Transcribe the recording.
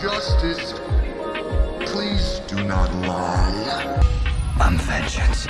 justice. Please do not lie. I'm vengeance.